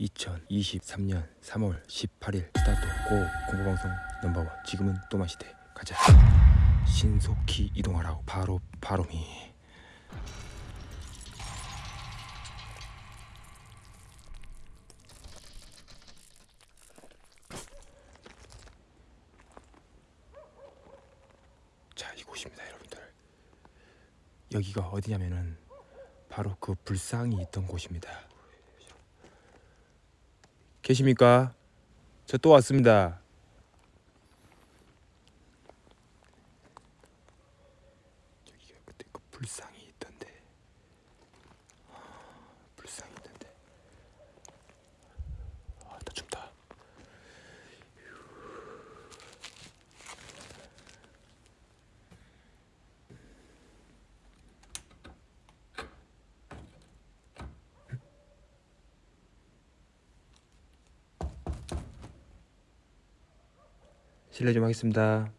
2023년 3월 18일 스타트 고 공부방송 넘버원. 지금은 또마시대. 가자. 신속히 이동하라고. 바로 바로미. 자 이곳입니다 여러분들. 여기가 어디냐면은 바로 그 불상이 있던 곳입니다 계십니까? 저 또 왔습니다. 여기가 그때 그 불상이 있던데. 아, 불상이 있던데. 아, 나 춥다. 실례 좀 하겠습니다.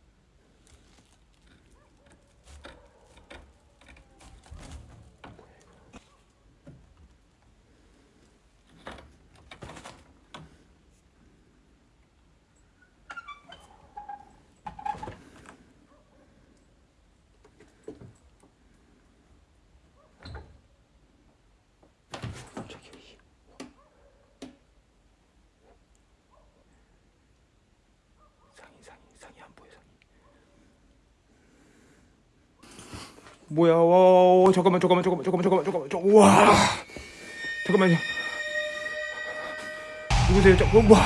저기 상이 상이 상이 안 보여 상이 뭐야? 와, 와 잠깐만 잠깐만 잠깐만 잠깐만 잠깐만 잠깐만 와! 잠깐만요. 누구세요? 잠깐 와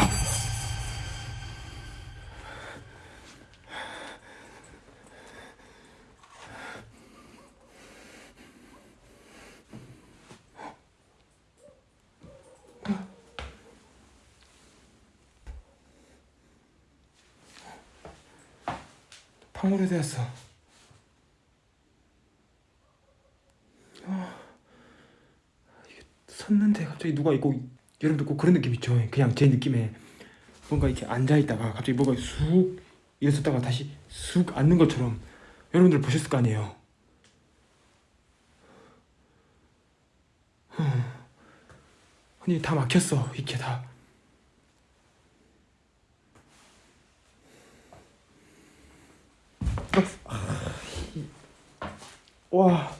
방울에 되었어 아, 이게 섰는데 갑자기 누가 있고 여러분들 꼭 그런 느낌 있죠 그냥 제 느낌에 뭔가 이렇게 앉아있다가 갑자기 뭐가 쑥 일어섰다가 다시 쑥 앉는 것처럼 여러분들 보셨을 거 아니에요. 아니 다 막혔어. 이렇게 다. 와.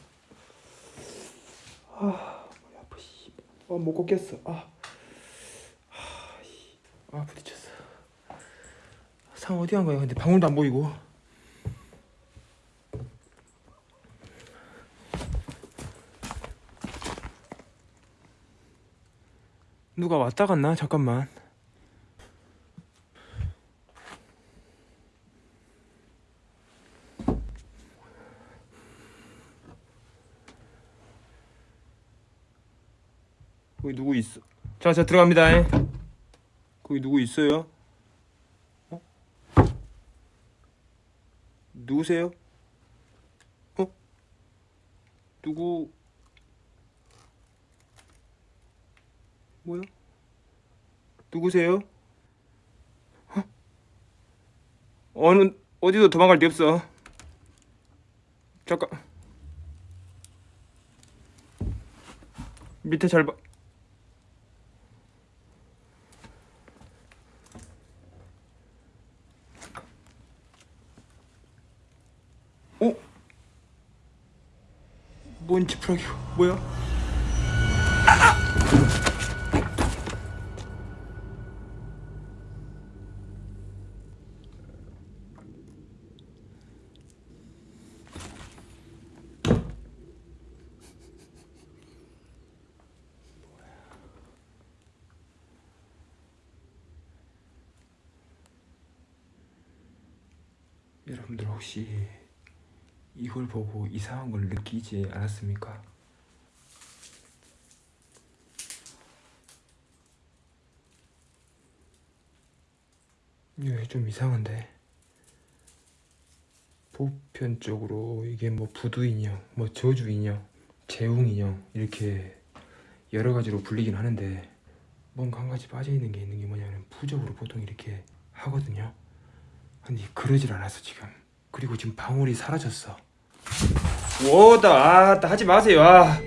아, 머리 아파, 씨. 아, 못 걷겠어. 아. 아, 부딪혔어. 상 어디 간 거야? 근데 방울도 안 보이고. 누가 왔다 갔나? 잠깐만. 거기 누구 있어? 자, 자 들어갑니다. 예. 거기 누구 있어요? 어? 누구세요? 어? 누구? 뭐야? 누구세요? 어? 어느 어디도 도망갈 데 없어. 잠깐. 밑에 잘 봐. 어? 뭔 지푸라기 뭐야? 여러분들 혹시 이걸 보고 이상한 걸 느끼지 않았습니까? 이게 좀 이상한데 보편적으로 이게 뭐 부두 인형, 뭐 저주 인형, 재웅 인형 이렇게 여러 가지로 불리긴 하는데 뭔가 한 가지 빠져 있는 게 있는 게 뭐냐면 부적으로 보통 이렇게 하거든요. 근데 그러질 않았어 지금. 그리고 지금 방울이 사라졌어. 워다 아 하지 마세요. 아.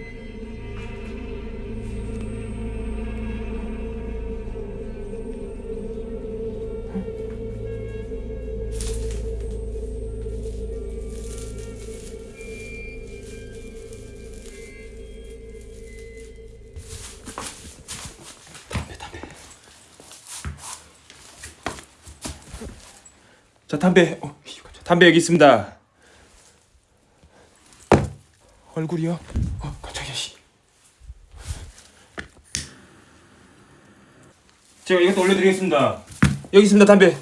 담배, 담배. 담배. 어, 담배 여기 있습니다. 얼굴이요? 어 깜짝이야 씨. 제가 이것도 올려드리겠습니다. 여기 있습니다 담배.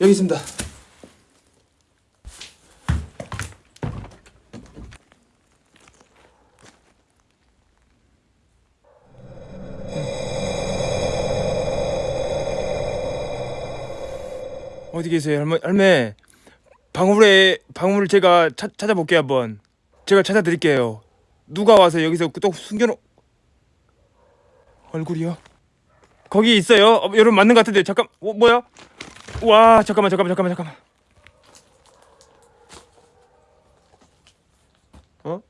여기 있습니다. 어디 계세요? 할머, 할매. 방울에 방울을 제가 찾, 찾아볼게요 한번 제가 찾아드릴게요 누가 와서 여기서 또 숨겨놓 얼굴이요? 거기 있어요 어, 여러분 맞는 것 같은데 잠깐 어, 뭐야? 와 잠깐만 잠깐만 잠깐만 잠깐만 어?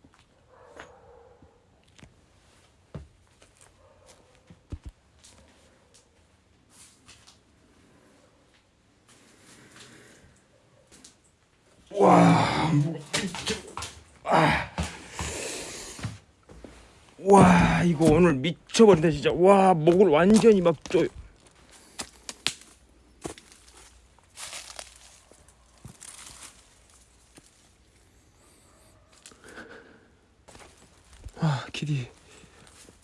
와 이거 오늘 미쳐버린다 진짜 와 목을 완전히 막 쪼. 아 키디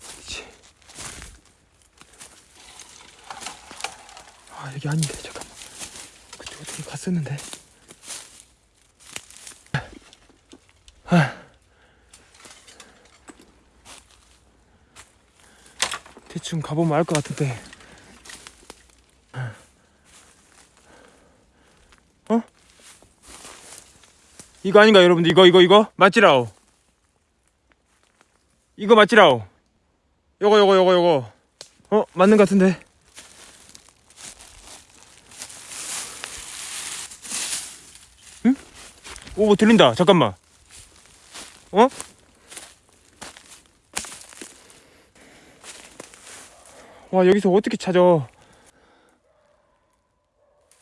그치. 아 여기 아닌데 잠깐만 그쪽 어떻게 갔었는데 대충 가보면 알 것 같은데. 어? 이거 아닌가 여러분들? 이거 이거 이거? 맞지라오. 이거 맞지라오. 요거 요거 요거 요거. 어 맞는 것 같은데. 응? 오뭐 들린다. 잠깐만. 어? 와 여기서 어떻게 찾아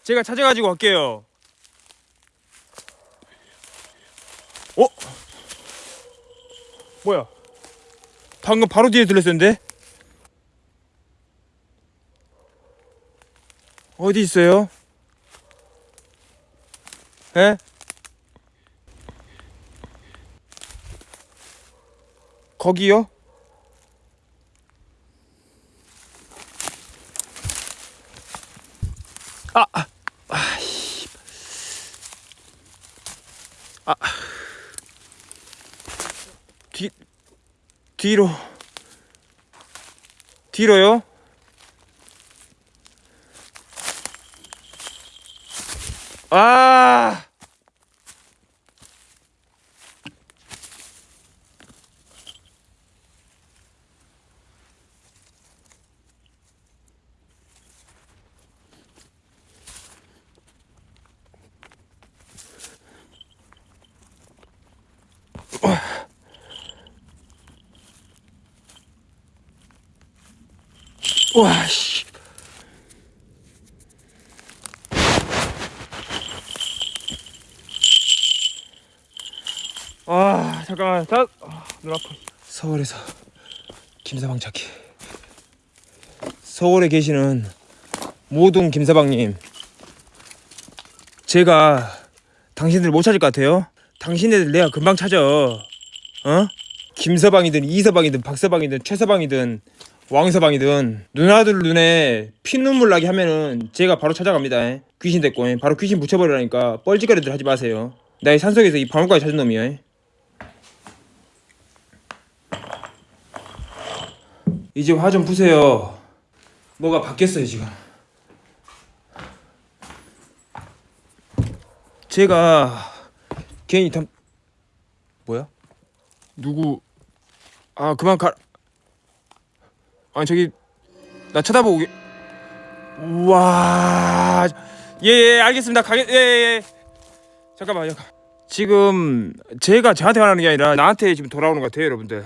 제가 찾아가지고 갈게요 어? 뭐야 방금 바로 뒤에 들렸었는데 어디 있어요? 에? 거기요? 아, 아, 아, 씨. 아, 뒤, 뒤로, 뒤로요? 아, 와, 씨. 아, 잠깐만. 자, 아, 눈 아파. 서울에서 김서방 찾기. 서울에 계시는 모든 김서방님. 제가 당신들 못 찾을 것 같아요. 당신네들 내가 금방 찾아. 어? 김서방이든 이서방이든 박서방이든 최서방이든 왕서방이든 누나들 눈에 피눈물 나게 하면은 제가 바로 찾아갑니다. 귀신 됐고 바로 귀신 붙여버리라니까 뻘짓거리들 하지 마세요. 나이 산속에서 이 방울까지 찾은 놈이야 이제 화 좀 푸세요. 뭐가 바뀌었어요 지금? 제가 괜히 담 뭐야? 누구? 아 그만 가 아니 저기 나 쳐다보고 우와 예예 알겠습니다. 가겠 예예 예. 잠깐만요. 지금 제가 저한테 말하는 게 아니라 나한테 지금 돌아오는 것 같아요 여러분들